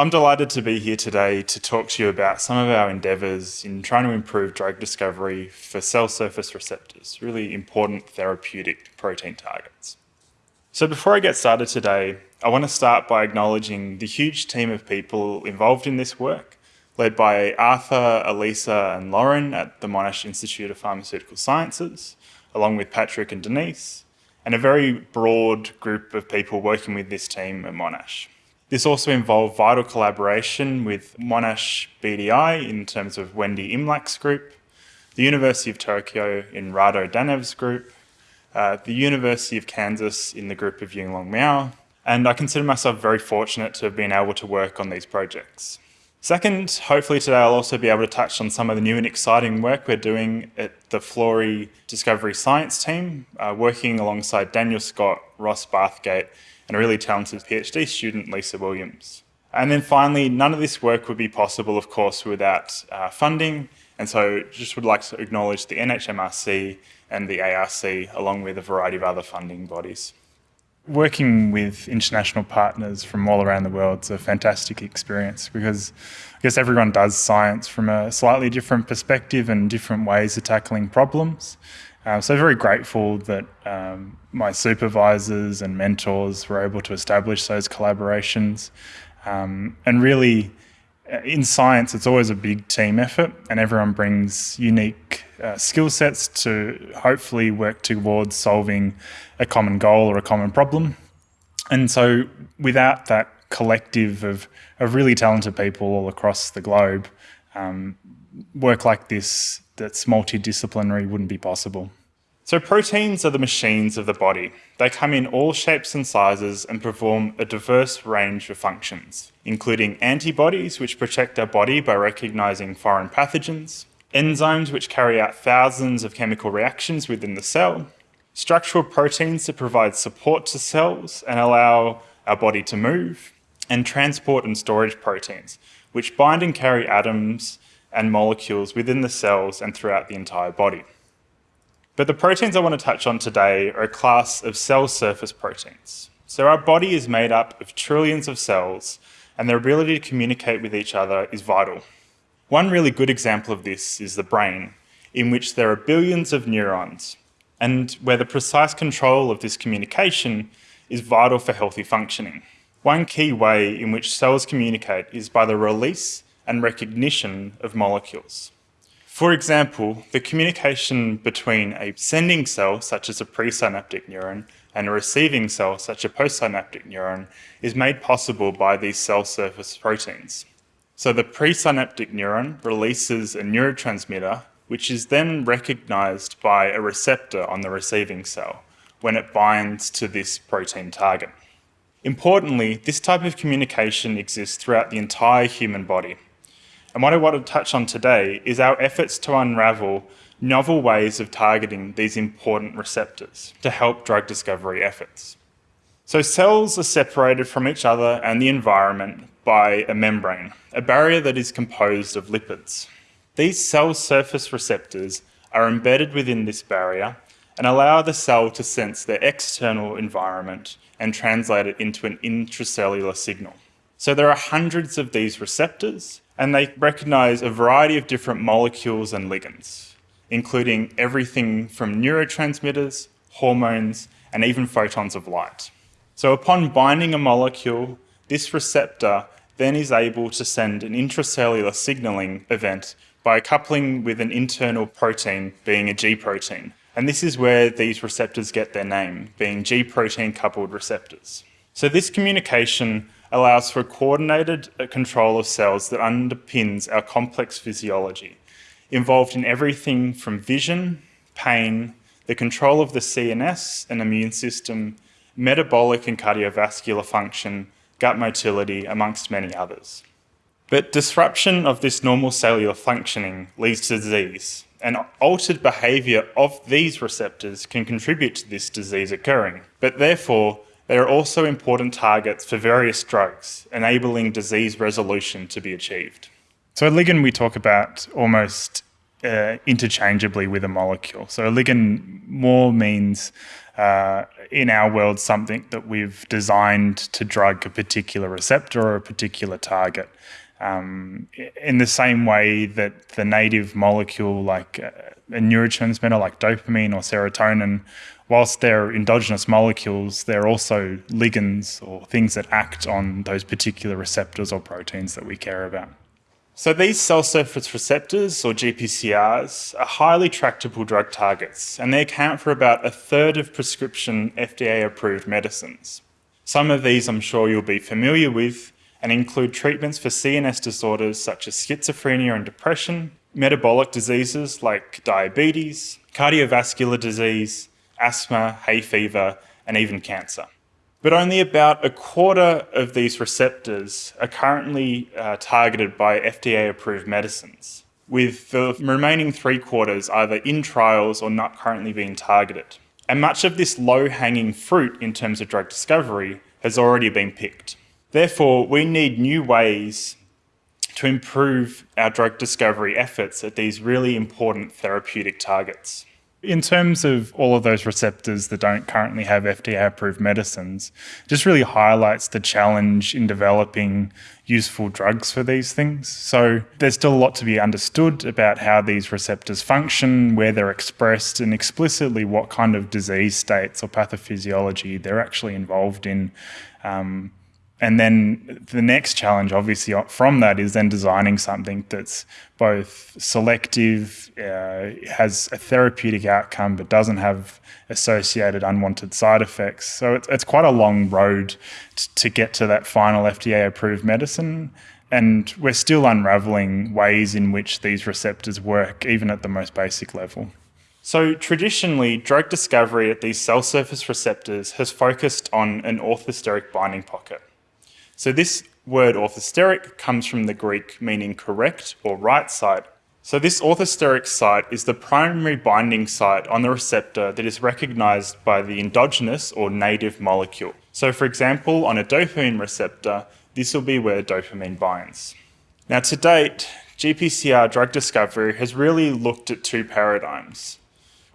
I'm delighted to be here today to talk to you about some of our endeavours in trying to improve drug discovery for cell surface receptors, really important therapeutic protein targets. So before I get started today, I want to start by acknowledging the huge team of people involved in this work, led by Arthur, Elisa and Lauren at the Monash Institute of Pharmaceutical Sciences, along with Patrick and Denise, and a very broad group of people working with this team at Monash. This also involved vital collaboration with Monash BDI in terms of Wendy Imlach's group, the University of Tokyo in Rado Danev's group, uh, the University of Kansas in the group of Yinglong Miao, and I consider myself very fortunate to have been able to work on these projects. Second, hopefully today I'll also be able to touch on some of the new and exciting work we're doing at the Flory Discovery Science team, uh, working alongside Daniel Scott, Ross Bathgate, and a really talented PhD student, Lisa Williams. And then finally, none of this work would be possible, of course, without uh, funding. And so just would like to acknowledge the NHMRC and the ARC, along with a variety of other funding bodies. Working with international partners from all around the world is a fantastic experience because I guess everyone does science from a slightly different perspective and different ways of tackling problems. Uh, so very grateful that um, my supervisors and mentors were able to establish those collaborations. Um, and really, uh, in science, it's always a big team effort, and everyone brings unique uh, skill sets to hopefully work towards solving a common goal or a common problem. And so, without that collective of, of really talented people all across the globe, um, work like this that's multidisciplinary wouldn't be possible. So proteins are the machines of the body. They come in all shapes and sizes and perform a diverse range of functions, including antibodies, which protect our body by recognizing foreign pathogens, enzymes, which carry out thousands of chemical reactions within the cell, structural proteins that provide support to cells and allow our body to move, and transport and storage proteins, which bind and carry atoms and molecules within the cells and throughout the entire body. But the proteins I want to touch on today are a class of cell surface proteins. So our body is made up of trillions of cells and their ability to communicate with each other is vital. One really good example of this is the brain, in which there are billions of neurons, and where the precise control of this communication is vital for healthy functioning. One key way in which cells communicate is by the release and recognition of molecules. For example, the communication between a sending cell, such as a presynaptic neuron, and a receiving cell, such as a postsynaptic neuron, is made possible by these cell surface proteins. So the presynaptic neuron releases a neurotransmitter, which is then recognized by a receptor on the receiving cell when it binds to this protein target. Importantly, this type of communication exists throughout the entire human body. And what I want to touch on today is our efforts to unravel novel ways of targeting these important receptors to help drug discovery efforts. So cells are separated from each other and the environment by a membrane, a barrier that is composed of lipids. These cell surface receptors are embedded within this barrier and allow the cell to sense their external environment and translate it into an intracellular signal. So there are hundreds of these receptors and they recognize a variety of different molecules and ligands, including everything from neurotransmitters, hormones, and even photons of light. So upon binding a molecule, this receptor then is able to send an intracellular signaling event by coupling with an internal protein, being a G protein. And this is where these receptors get their name, being G protein coupled receptors. So this communication allows for coordinated uh, control of cells that underpins our complex physiology, involved in everything from vision, pain, the control of the CNS and immune system, metabolic and cardiovascular function, gut motility, amongst many others. But disruption of this normal cellular functioning leads to disease, and altered behaviour of these receptors can contribute to this disease occurring. But therefore, they are also important targets for various drugs, enabling disease resolution to be achieved. So a ligand we talk about almost uh, interchangeably with a molecule. So a ligand more means uh, in our world something that we've designed to drug a particular receptor or a particular target. Um, in the same way that the native molecule, like uh, a neurotransmitter like dopamine or serotonin, whilst they're endogenous molecules, they're also ligands or things that act on those particular receptors or proteins that we care about. So these cell surface receptors, or GPCRs, are highly tractable drug targets, and they account for about a third of prescription FDA-approved medicines. Some of these I'm sure you'll be familiar with, and include treatments for CNS disorders such as schizophrenia and depression, metabolic diseases like diabetes, cardiovascular disease, asthma, hay fever, and even cancer. But only about a quarter of these receptors are currently uh, targeted by FDA approved medicines, with the remaining three quarters either in trials or not currently being targeted. And much of this low hanging fruit in terms of drug discovery has already been picked. Therefore, we need new ways to improve our drug discovery efforts at these really important therapeutic targets. In terms of all of those receptors that don't currently have FDA approved medicines, just really highlights the challenge in developing useful drugs for these things. So there's still a lot to be understood about how these receptors function, where they're expressed, and explicitly what kind of disease states or pathophysiology they're actually involved in. Um, and then the next challenge, obviously, from that is then designing something that's both selective, uh, has a therapeutic outcome, but doesn't have associated unwanted side effects. So it's, it's quite a long road to get to that final FDA approved medicine. And we're still unraveling ways in which these receptors work, even at the most basic level. So traditionally, drug discovery at these cell surface receptors has focused on an orthosteric binding pocket. So this word orthosteric comes from the Greek meaning correct or right side. So this orthosteric site is the primary binding site on the receptor that is recognized by the endogenous or native molecule. So for example, on a dopamine receptor, this will be where dopamine binds. Now to date, GPCR drug discovery has really looked at two paradigms.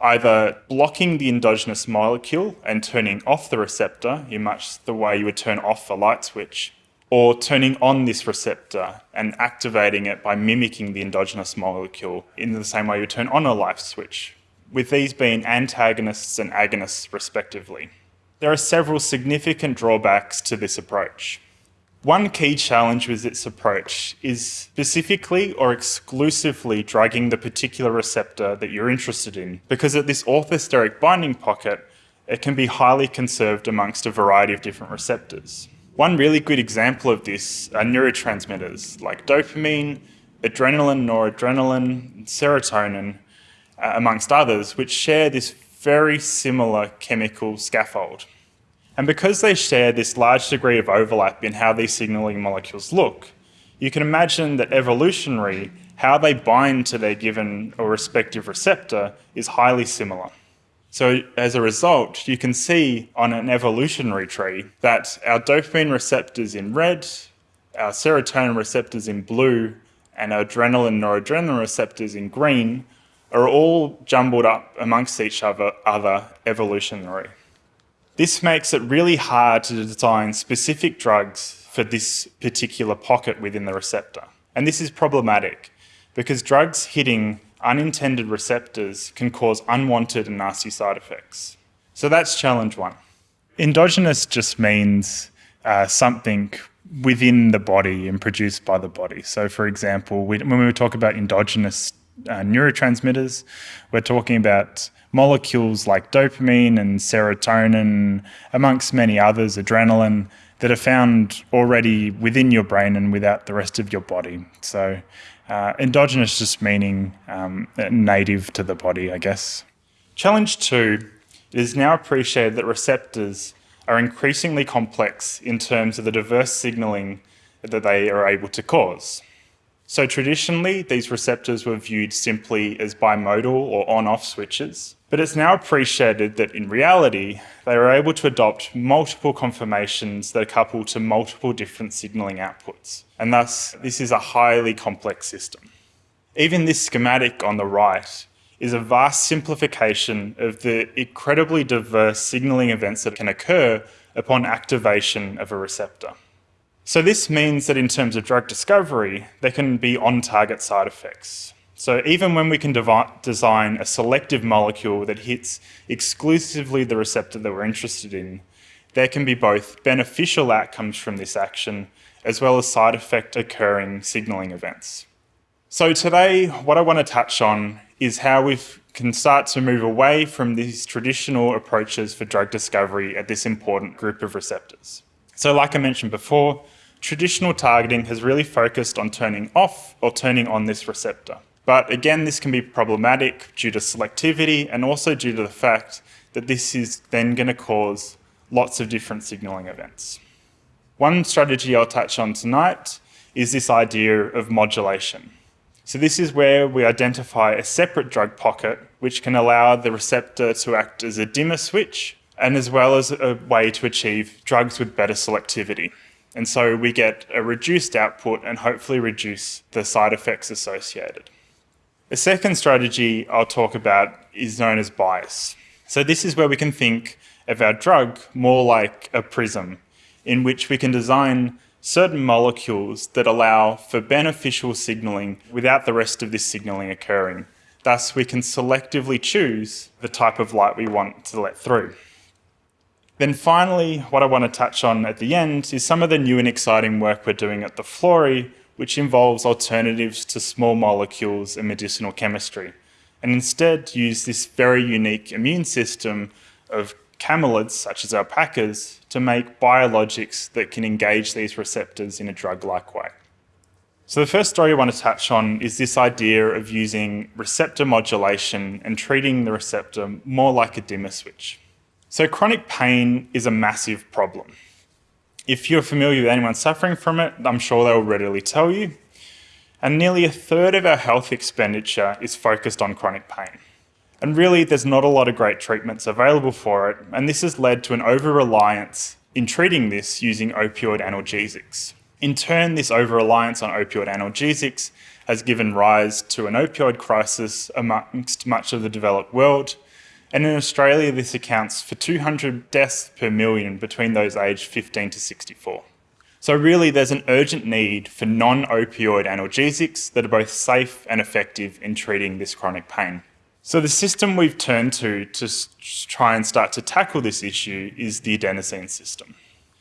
Either blocking the endogenous molecule and turning off the receptor in much the way you would turn off a light switch, or turning on this receptor and activating it by mimicking the endogenous molecule in the same way you turn on a light switch, with these being antagonists and agonists respectively. There are several significant drawbacks to this approach. One key challenge with this approach is specifically or exclusively drugging the particular receptor that you're interested in, because at this orthosteric binding pocket, it can be highly conserved amongst a variety of different receptors. One really good example of this are neurotransmitters like dopamine, adrenaline, noradrenaline, serotonin, uh, amongst others, which share this very similar chemical scaffold. And because they share this large degree of overlap in how these signaling molecules look, you can imagine that evolutionary, how they bind to their given or respective receptor is highly similar. So as a result, you can see on an evolutionary tree that our dopamine receptors in red, our serotonin receptors in blue, and our adrenaline noradrenaline receptors in green are all jumbled up amongst each other, other evolutionary. This makes it really hard to design specific drugs for this particular pocket within the receptor. And this is problematic because drugs hitting unintended receptors can cause unwanted and nasty side effects. So that's challenge one. Endogenous just means uh, something within the body and produced by the body. So for example, we, when we talk about endogenous uh, neurotransmitters, we're talking about molecules like dopamine and serotonin, amongst many others, adrenaline, that are found already within your brain and without the rest of your body. So uh, endogenous just meaning um, native to the body, I guess. Challenge two it is now appreciated that receptors are increasingly complex in terms of the diverse signaling that they are able to cause. So traditionally, these receptors were viewed simply as bimodal or on-off switches, but it's now appreciated that in reality, they are able to adopt multiple conformations that are coupled to multiple different signaling outputs. And thus, this is a highly complex system. Even this schematic on the right is a vast simplification of the incredibly diverse signaling events that can occur upon activation of a receptor. So this means that in terms of drug discovery, there can be on-target side effects. So even when we can design a selective molecule that hits exclusively the receptor that we're interested in, there can be both beneficial outcomes from this action as well as side effect occurring signaling events. So today, what I want to touch on is how we can start to move away from these traditional approaches for drug discovery at this important group of receptors. So like I mentioned before, traditional targeting has really focused on turning off or turning on this receptor. But again, this can be problematic due to selectivity and also due to the fact that this is then going to cause lots of different signaling events. One strategy I'll touch on tonight is this idea of modulation. So this is where we identify a separate drug pocket which can allow the receptor to act as a dimmer switch and as well as a way to achieve drugs with better selectivity. And so we get a reduced output and hopefully reduce the side effects associated. The second strategy I'll talk about is known as bias. So this is where we can think of our drug more like a prism in which we can design certain molecules that allow for beneficial signaling without the rest of this signaling occurring. Thus, we can selectively choose the type of light we want to let through. Then finally, what I want to touch on at the end is some of the new and exciting work we're doing at the Florey, which involves alternatives to small molecules and medicinal chemistry, and instead use this very unique immune system of camelids, such as alpacas, to make biologics that can engage these receptors in a drug-like way. So the first story I want to touch on is this idea of using receptor modulation and treating the receptor more like a dimmer switch. So chronic pain is a massive problem. If you're familiar with anyone suffering from it, I'm sure they will readily tell you. And nearly a third of our health expenditure is focused on chronic pain. And really, there's not a lot of great treatments available for it, and this has led to an over-reliance in treating this using opioid analgesics. In turn, this over-reliance on opioid analgesics has given rise to an opioid crisis amongst much of the developed world, and in Australia this accounts for 200 deaths per million between those aged 15 to 64. So really there's an urgent need for non-opioid analgesics that are both safe and effective in treating this chronic pain. So the system we've turned to to try and start to tackle this issue is the adenosine system.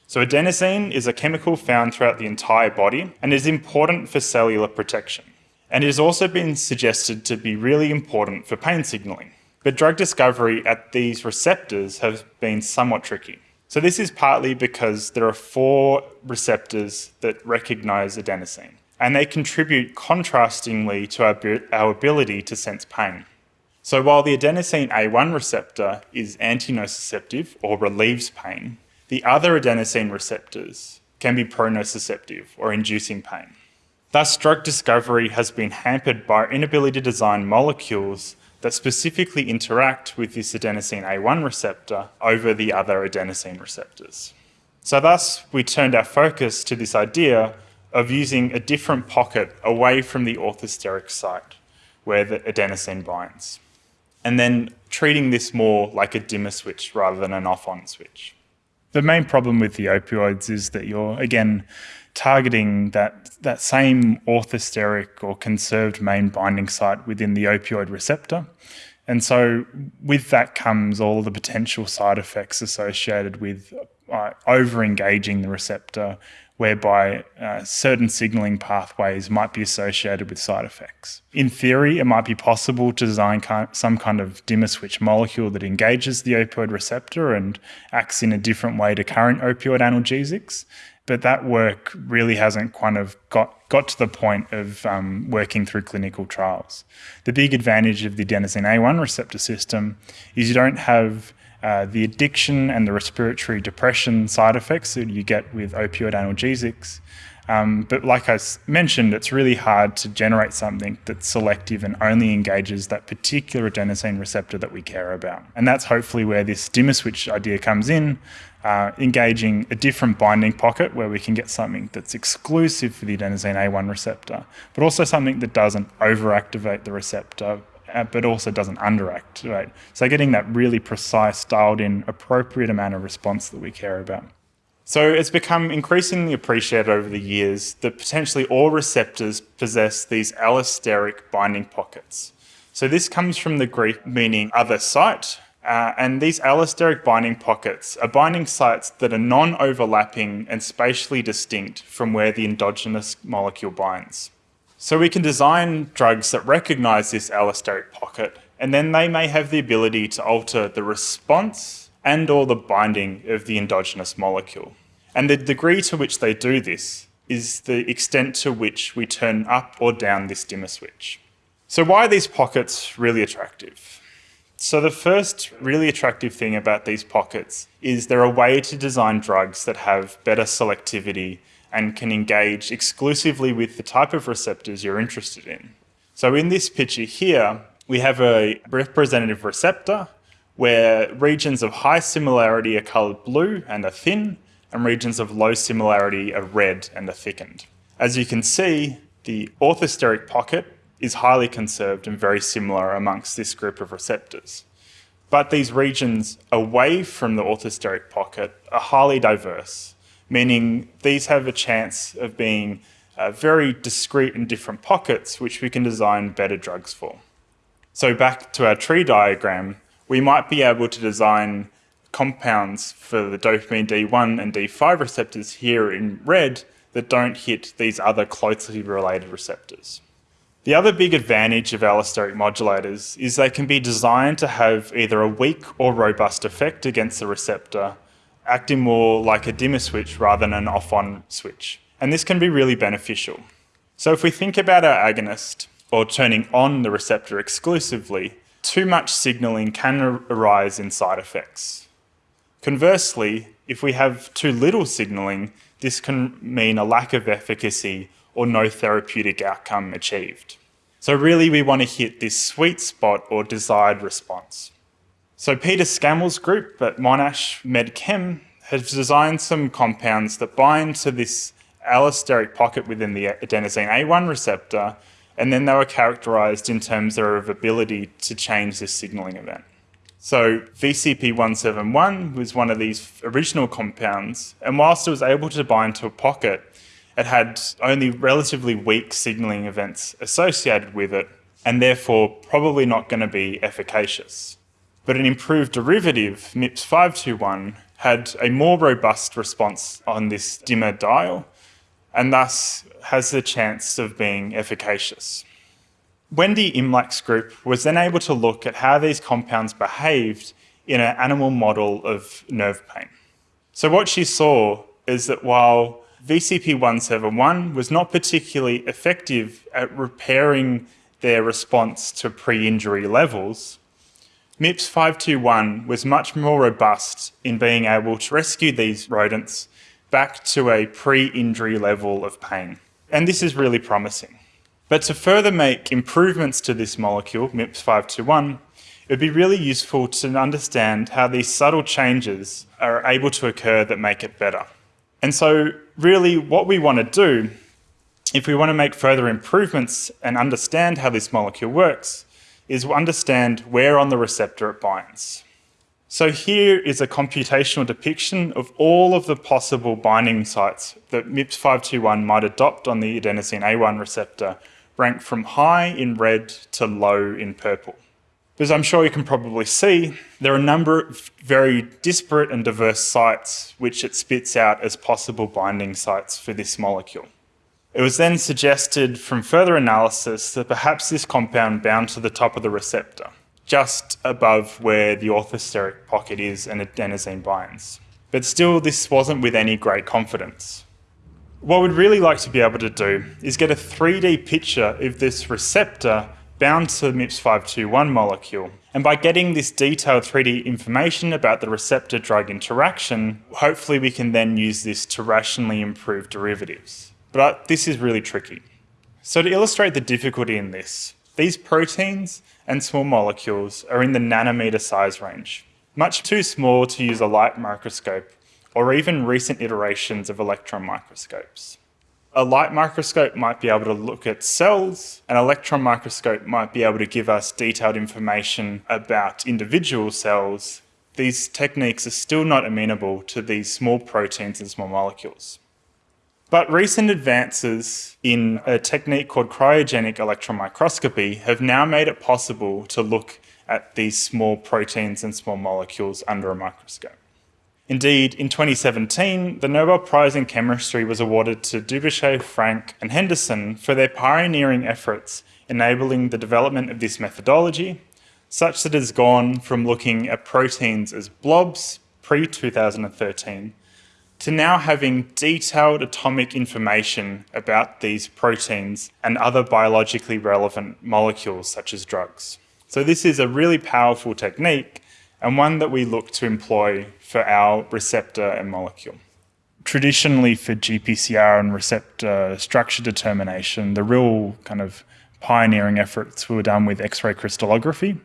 So adenosine is a chemical found throughout the entire body and is important for cellular protection. And it has also been suggested to be really important for pain signaling. But drug discovery at these receptors has been somewhat tricky. So this is partly because there are four receptors that recognize adenosine, and they contribute contrastingly to our, our ability to sense pain. So while the adenosine A1 receptor is antinociceptive or relieves pain, the other adenosine receptors can be pronociceptive or inducing pain. Thus, drug discovery has been hampered by our inability to design molecules that specifically interact with this adenosine A1 receptor over the other adenosine receptors. So thus, we turned our focus to this idea of using a different pocket away from the orthosteric site where the adenosine binds and then treating this more like a dimmer switch rather than an off-on switch. The main problem with the opioids is that you're, again, targeting that, that same orthosteric or conserved main binding site within the opioid receptor. And so with that comes all the potential side effects associated with uh, over-engaging the receptor, whereby uh, certain signaling pathways might be associated with side effects. In theory, it might be possible to design some kind of dimmer switch molecule that engages the opioid receptor and acts in a different way to current opioid analgesics, but that work really hasn't kind of got, got to the point of um, working through clinical trials. The big advantage of the adenosine A1 receptor system is you don't have uh, the addiction and the respiratory depression side effects that you get with opioid analgesics. Um, but like I mentioned, it's really hard to generate something that's selective and only engages that particular adenosine receptor that we care about. And that's hopefully where this dimmer switch idea comes in, uh, engaging a different binding pocket where we can get something that's exclusive for the adenosine A1 receptor, but also something that doesn't overactivate the receptor uh, but also doesn't underact. Right? So getting that really precise, dialed in, appropriate amount of response that we care about. So it's become increasingly appreciated over the years that potentially all receptors possess these allosteric binding pockets. So this comes from the Greek meaning other site, uh, and these allosteric binding pockets are binding sites that are non-overlapping and spatially distinct from where the endogenous molecule binds. So we can design drugs that recognize this allosteric pocket, and then they may have the ability to alter the response and or the binding of the endogenous molecule. And the degree to which they do this is the extent to which we turn up or down this dimmer switch. So why are these pockets really attractive? So the first really attractive thing about these pockets is they're a way to design drugs that have better selectivity and can engage exclusively with the type of receptors you're interested in. So in this picture here, we have a representative receptor where regions of high similarity are coloured blue and are thin, and regions of low similarity are red and are thickened. As you can see, the orthosteric pocket is highly conserved and very similar amongst this group of receptors. But these regions away from the orthosteric pocket are highly diverse, meaning these have a chance of being uh, very discrete and different pockets which we can design better drugs for. So back to our tree diagram, we might be able to design compounds for the dopamine D1 and D5 receptors here in red that don't hit these other closely related receptors. The other big advantage of allosteric modulators is they can be designed to have either a weak or robust effect against the receptor, acting more like a dimmer switch rather than an off-on switch. And this can be really beneficial. So if we think about our agonist, or turning on the receptor exclusively, too much signalling can arise in side effects. Conversely, if we have too little signalling, this can mean a lack of efficacy or no therapeutic outcome achieved. So really we want to hit this sweet spot or desired response. So Peter Scammell's group at Monash MedChem has designed some compounds that bind to this allosteric pocket within the adenosine A1 receptor, and then they were characterized in terms of ability to change this signaling event. So VCP171 was one of these original compounds, and whilst it was able to bind to a pocket, it had only relatively weak signalling events associated with it, and therefore probably not going to be efficacious. But an improved derivative, MIPS521, had a more robust response on this dimmer dial, and thus has the chance of being efficacious. Wendy Imlach's group was then able to look at how these compounds behaved in an animal model of nerve pain. So what she saw is that while VCP171 was not particularly effective at repairing their response to pre-injury levels, MIPS521 was much more robust in being able to rescue these rodents back to a pre-injury level of pain. And this is really promising. But to further make improvements to this molecule, MIPS521, it would be really useful to understand how these subtle changes are able to occur that make it better. And so really what we want to do, if we want to make further improvements and understand how this molecule works, is understand where on the receptor it binds. So here is a computational depiction of all of the possible binding sites that MIPS521 might adopt on the adenosine A1 receptor, ranked from high in red to low in purple. As I'm sure you can probably see, there are a number of very disparate and diverse sites which it spits out as possible binding sites for this molecule. It was then suggested from further analysis that perhaps this compound bound to the top of the receptor, just above where the orthosteric pocket is and adenosine binds. But still, this wasn't with any great confidence. What we'd really like to be able to do is get a 3D picture of this receptor bound to the MIPS521 molecule. And by getting this detailed 3D information about the receptor-drug interaction, hopefully we can then use this to rationally improve derivatives. But this is really tricky. So to illustrate the difficulty in this, these proteins and small molecules are in the nanometer size range, much too small to use a light microscope or even recent iterations of electron microscopes. A light microscope might be able to look at cells, an electron microscope might be able to give us detailed information about individual cells. These techniques are still not amenable to these small proteins and small molecules. But recent advances in a technique called cryogenic electron microscopy have now made it possible to look at these small proteins and small molecules under a microscope. Indeed, in 2017, the Nobel Prize in Chemistry was awarded to Dubochet, Frank, and Henderson for their pioneering efforts enabling the development of this methodology, such that it has gone from looking at proteins as blobs pre 2013 to now having detailed atomic information about these proteins and other biologically relevant molecules such as drugs. So this is a really powerful technique and one that we look to employ for our receptor and molecule. Traditionally for GPCR and receptor structure determination, the real kind of pioneering efforts were done with X-ray crystallography.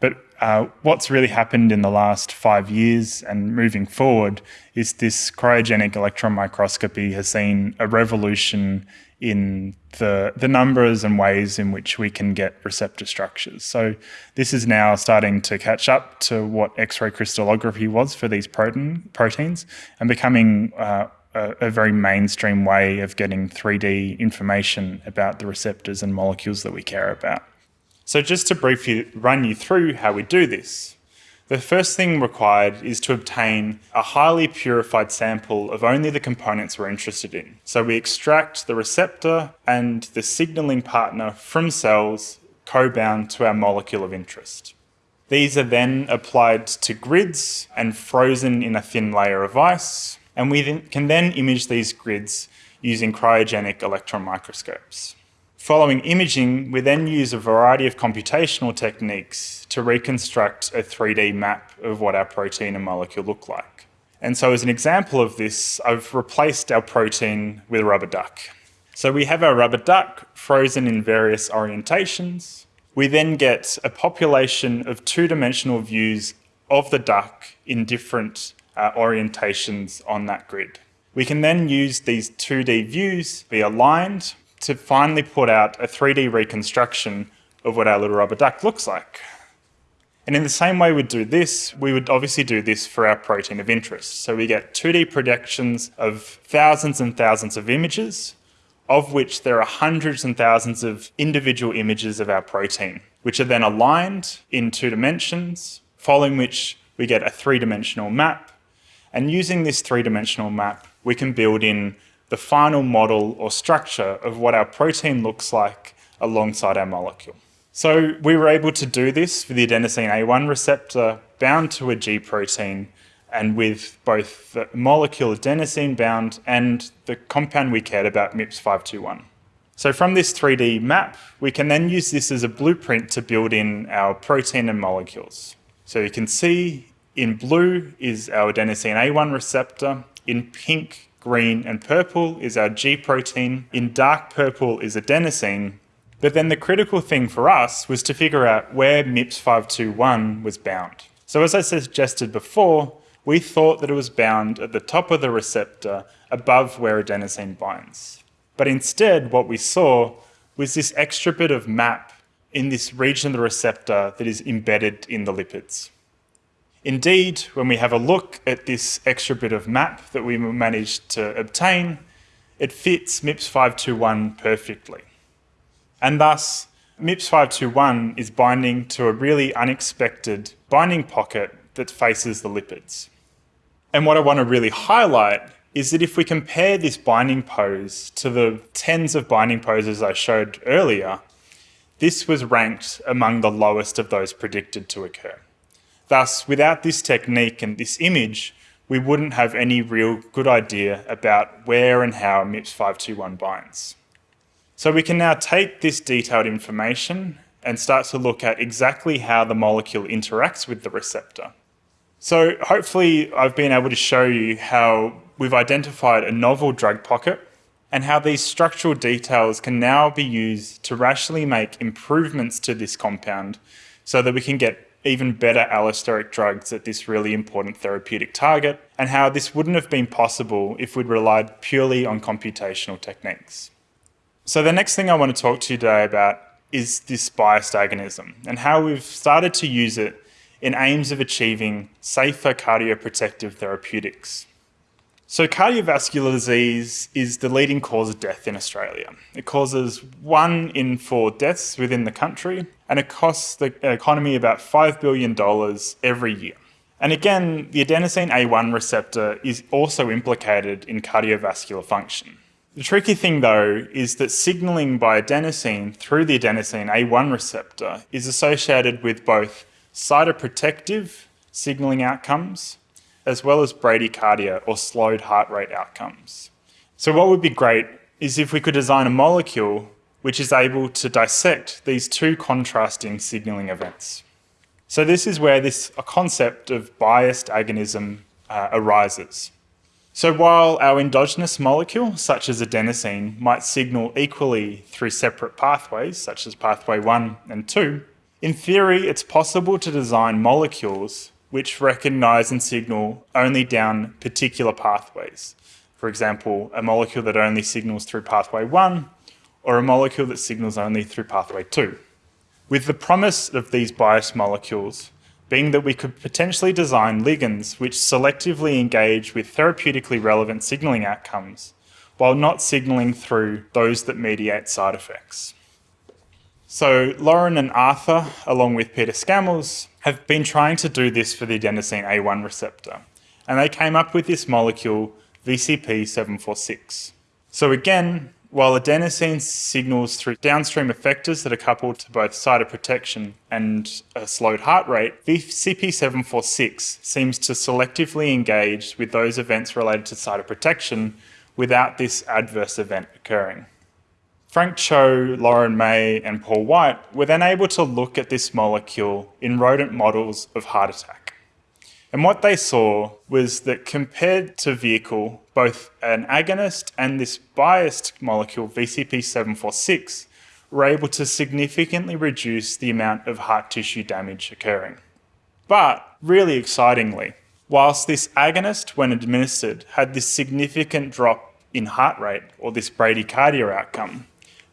But uh, what's really happened in the last five years and moving forward is this cryogenic electron microscopy has seen a revolution in the, the numbers and ways in which we can get receptor structures. So this is now starting to catch up to what X-ray crystallography was for these protein, proteins and becoming uh, a, a, very mainstream way of getting 3D information about the receptors and molecules that we care about. So just to briefly run you through how we do this. The first thing required is to obtain a highly purified sample of only the components we're interested in. So we extract the receptor and the signaling partner from cells co-bound to our molecule of interest. These are then applied to grids and frozen in a thin layer of ice, and we can then image these grids using cryogenic electron microscopes. Following imaging, we then use a variety of computational techniques to reconstruct a 3D map of what our protein and molecule look like. And so as an example of this, I've replaced our protein with a rubber duck. So we have our rubber duck frozen in various orientations. We then get a population of two-dimensional views of the duck in different uh, orientations on that grid. We can then use these 2D views, be aligned to finally put out a 3D reconstruction of what our little rubber duck looks like. And in the same way we'd do this, we would obviously do this for our protein of interest. So we get 2D projections of thousands and thousands of images, of which there are hundreds and thousands of individual images of our protein, which are then aligned in two dimensions, following which we get a three-dimensional map. And using this three-dimensional map, we can build in the final model or structure of what our protein looks like alongside our molecule. So we were able to do this for the adenosine A1 receptor bound to a G protein and with both the molecule adenosine bound and the compound we cared about, MIPS521. So from this 3D map, we can then use this as a blueprint to build in our protein and molecules. So you can see in blue is our adenosine A1 receptor, in pink green and purple is our G protein, in dark purple is adenosine, but then the critical thing for us was to figure out where MIPS521 was bound. So as I suggested before, we thought that it was bound at the top of the receptor above where adenosine binds. But instead, what we saw was this extra bit of map in this region of the receptor that is embedded in the lipids. Indeed, when we have a look at this extra bit of map that we managed to obtain, it fits MIPS 521 perfectly. And thus, MIPS 521 is binding to a really unexpected binding pocket that faces the lipids. And what I want to really highlight is that if we compare this binding pose to the tens of binding poses I showed earlier, this was ranked among the lowest of those predicted to occur. Thus, without this technique and this image, we wouldn't have any real good idea about where and how MIPS 521 binds. So we can now take this detailed information and start to look at exactly how the molecule interacts with the receptor. So hopefully I've been able to show you how we've identified a novel drug pocket and how these structural details can now be used to rationally make improvements to this compound so that we can get even better allosteric drugs at this really important therapeutic target, and how this wouldn't have been possible if we'd relied purely on computational techniques. So the next thing I want to talk to you today about is this biased agonism and how we've started to use it in aims of achieving safer cardioprotective therapeutics. So cardiovascular disease is the leading cause of death in Australia. It causes one in four deaths within the country and it costs the economy about $5 billion every year. And again, the adenosine A1 receptor is also implicated in cardiovascular function. The tricky thing though is that signaling by adenosine through the adenosine A1 receptor is associated with both cytoprotective signaling outcomes as well as bradycardia or slowed heart rate outcomes. So what would be great is if we could design a molecule which is able to dissect these two contrasting signaling events. So this is where this concept of biased agonism uh, arises. So while our endogenous molecule, such as adenosine, might signal equally through separate pathways, such as pathway 1 and 2, in theory it's possible to design molecules which recognize and signal only down particular pathways. For example, a molecule that only signals through pathway 1 or a molecule that signals only through pathway 2. With the promise of these biased molecules being that we could potentially design ligands which selectively engage with therapeutically relevant signaling outcomes while not signaling through those that mediate side effects. So Lauren and Arthur, along with Peter Scammels, have been trying to do this for the adenosine A1 receptor, and they came up with this molecule VCP746. So again, while adenosine signals through downstream effectors that are coupled to both cytoprotection and a slowed heart rate, CP746 seems to selectively engage with those events related to cytoprotection without this adverse event occurring. Frank Cho, Lauren May, and Paul White were then able to look at this molecule in rodent models of heart attack. And what they saw was that compared to vehicle, both an agonist and this biased molecule, VCP746, were able to significantly reduce the amount of heart tissue damage occurring. But really excitingly, whilst this agonist, when administered, had this significant drop in heart rate or this bradycardia outcome,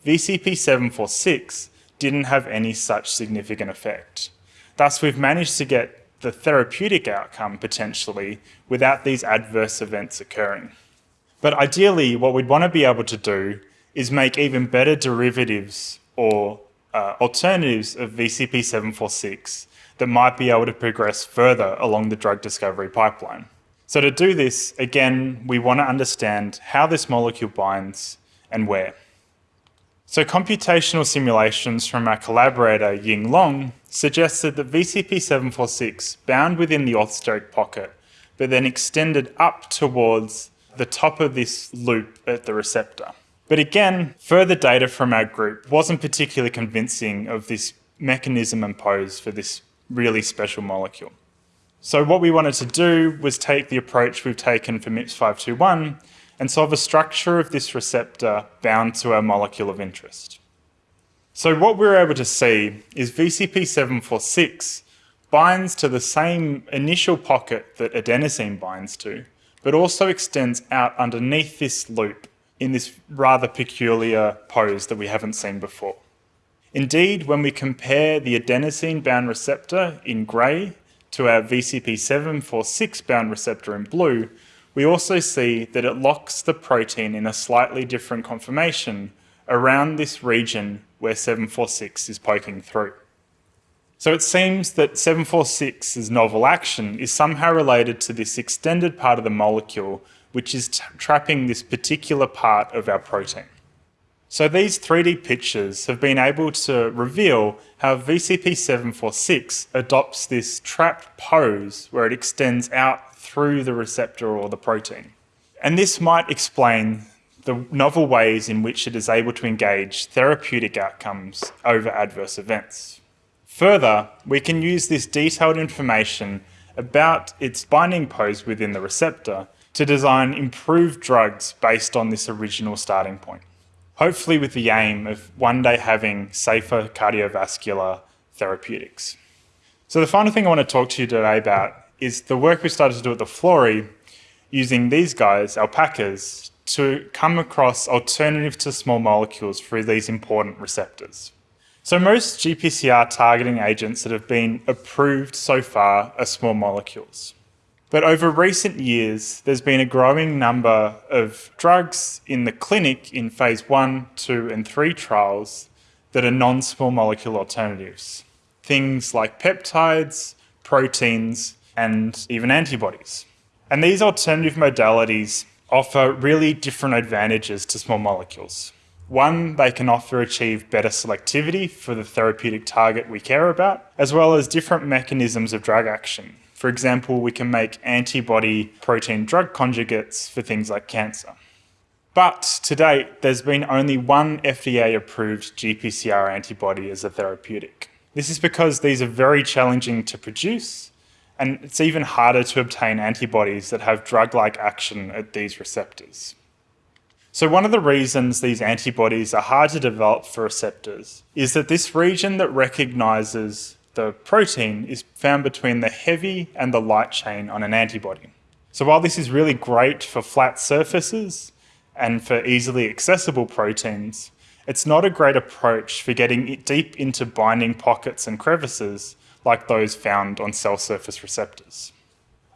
VCP746 didn't have any such significant effect. Thus, we've managed to get the therapeutic outcome potentially without these adverse events occurring. But ideally, what we'd want to be able to do is make even better derivatives or uh, alternatives of VCP746 that might be able to progress further along the drug discovery pipeline. So to do this, again, we want to understand how this molecule binds and where. So computational simulations from our collaborator Ying Long suggested that VCP746 bound within the orthosteric pocket, but then extended up towards the top of this loop at the receptor. But again, further data from our group wasn't particularly convincing of this mechanism imposed for this really special molecule. So what we wanted to do was take the approach we've taken for MIPS521 and solve a structure of this receptor bound to our molecule of interest. So what we're able to see is VCP746 binds to the same initial pocket that adenosine binds to, but also extends out underneath this loop in this rather peculiar pose that we haven't seen before. Indeed, when we compare the adenosine bound receptor in grey to our VCP746 bound receptor in blue, we also see that it locks the protein in a slightly different conformation around this region where 746 is poking through. So it seems that 746's novel action is somehow related to this extended part of the molecule which is trapping this particular part of our protein. So these 3D pictures have been able to reveal how VCP746 adopts this trapped pose where it extends out through the receptor or the protein. And this might explain the novel ways in which it is able to engage therapeutic outcomes over adverse events. Further, we can use this detailed information about its binding pose within the receptor to design improved drugs based on this original starting point. Hopefully with the aim of one day having safer cardiovascular therapeutics. So the final thing I want to talk to you today about is the work we started to do at the Florey using these guys, alpacas, to come across alternatives to small molecules for these important receptors. So most GPCR targeting agents that have been approved so far are small molecules. But over recent years, there's been a growing number of drugs in the clinic in phase one, two, and three trials that are non small molecule alternatives. Things like peptides, proteins, and even antibodies. And these alternative modalities offer really different advantages to small molecules. One, they can offer achieve better selectivity for the therapeutic target we care about, as well as different mechanisms of drug action. For example, we can make antibody protein drug conjugates for things like cancer. But to date, there's been only one FDA approved GPCR antibody as a therapeutic. This is because these are very challenging to produce, and it's even harder to obtain antibodies that have drug like action at these receptors. So one of the reasons these antibodies are hard to develop for receptors is that this region that recognizes the protein is found between the heavy and the light chain on an antibody. So while this is really great for flat surfaces and for easily accessible proteins, it's not a great approach for getting it deep into binding pockets and crevices like those found on cell surface receptors.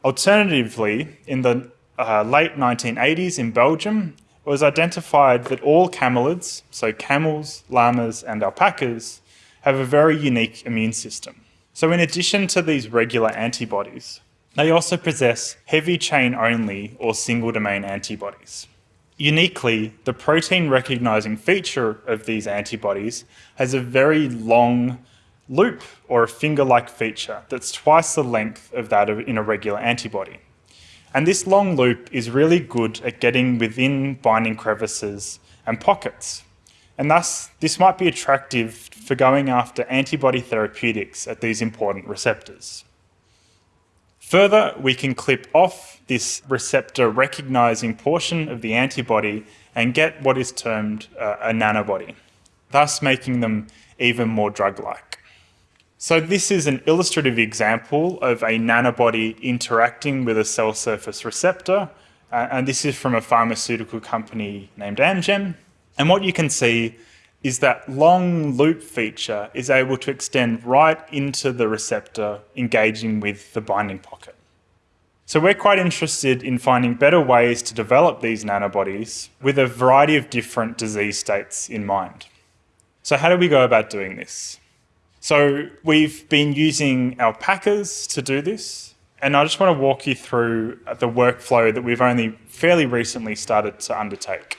Alternatively, in the uh, late 1980s in Belgium, it was identified that all camelids, so camels, llamas, and alpacas, have a very unique immune system. So, in addition to these regular antibodies, they also possess heavy chain only or single domain antibodies. Uniquely, the protein recognizing feature of these antibodies has a very long loop or a finger like feature that's twice the length of that of in a regular antibody. And this long loop is really good at getting within binding crevices and pockets. And thus, this might be attractive for going after antibody therapeutics at these important receptors. Further, we can clip off this receptor recognizing portion of the antibody and get what is termed uh, a nanobody, thus making them even more drug like. So this is an illustrative example of a nanobody interacting with a cell surface receptor. Uh, and this is from a pharmaceutical company named Amgen. And what you can see is that long loop feature is able to extend right into the receptor, engaging with the binding pocket. So we're quite interested in finding better ways to develop these nanobodies with a variety of different disease states in mind. So how do we go about doing this? So we've been using alpacas to do this. And I just want to walk you through uh, the workflow that we've only fairly recently started to undertake.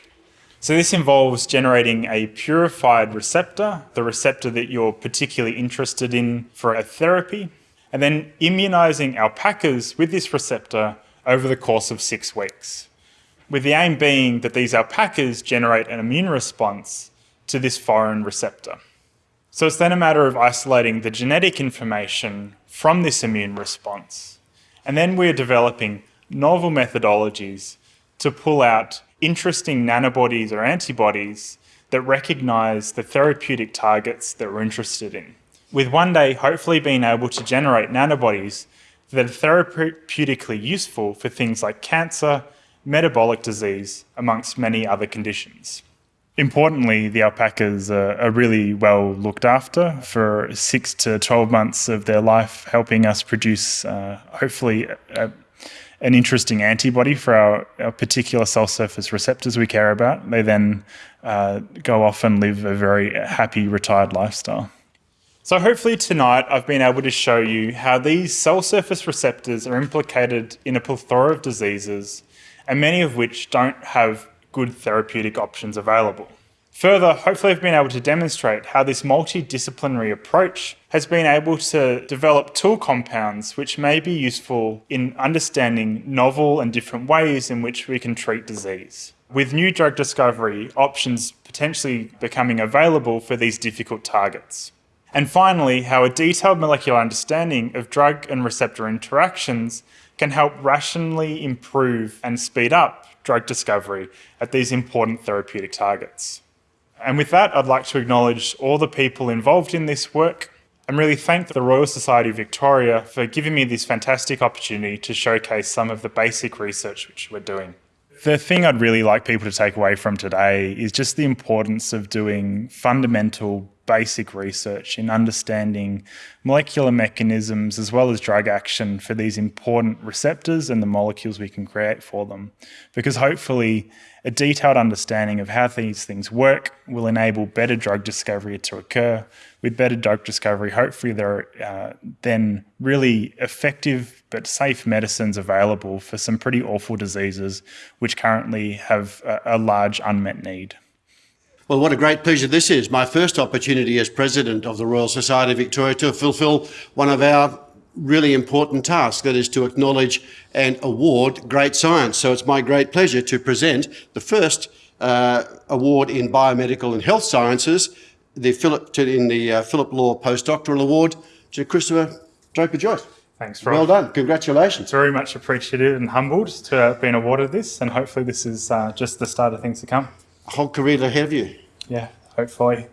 So this involves generating a purified receptor, the receptor that you're particularly interested in for a therapy, and then immunizing alpacas with this receptor over the course of six weeks. With the aim being that these alpacas generate an immune response to this foreign receptor. So it's then a matter of isolating the genetic information from this immune response. And then we're developing novel methodologies to pull out interesting nanobodies or antibodies that recognize the therapeutic targets that we're interested in. With one day hopefully being able to generate nanobodies that are therapeutically useful for things like cancer, metabolic disease, amongst many other conditions. Importantly, the alpacas are, are, really well looked after for six to 12 months of their life, helping us produce, uh, hopefully, a, an interesting antibody for our, our, particular cell surface receptors we care about. They then uh, go off and live a very happy retired lifestyle. So hopefully tonight I've been able to show you how these cell surface receptors are implicated in a plethora of diseases and many of which don't have good therapeutic options available. Further, hopefully I've been able to demonstrate how this multidisciplinary approach has been able to develop tool compounds which may be useful in understanding novel and different ways in which we can treat disease. With new drug discovery options potentially becoming available for these difficult targets. And finally, how a detailed molecular understanding of drug and receptor interactions can help rationally improve and speed up drug discovery at these important therapeutic targets. And with that, I'd like to acknowledge all the people involved in this work, and really thank the Royal Society of Victoria for giving me this fantastic opportunity to showcase some of the basic research which we're doing. The thing I'd really like people to take away from today is just the importance of doing fundamental basic research in understanding molecular mechanisms as well as drug action for these important receptors and the molecules we can create for them. Because hopefully a detailed understanding of how these things work will enable better drug discovery to occur. With better drug discovery, hopefully there are uh, then really effective but safe medicines available for some pretty awful diseases which currently have a, a large unmet need. Well, what a great pleasure this is. My first opportunity as President of the Royal Society of Victoria to fulfil one of our really important tasks, that is to acknowledge and award great science. So it's my great pleasure to present the first uh, award in biomedical and health sciences, the Phillip, to, in the uh, Phillip Law Postdoctoral Award to Christopher Draper Joyce. Thanks, Rob. Well done. Congratulations. Very much appreciated and humbled to have been awarded this, and hopefully this is uh, just the start of things to come. A whole career ahead of you. Yeah, hopefully.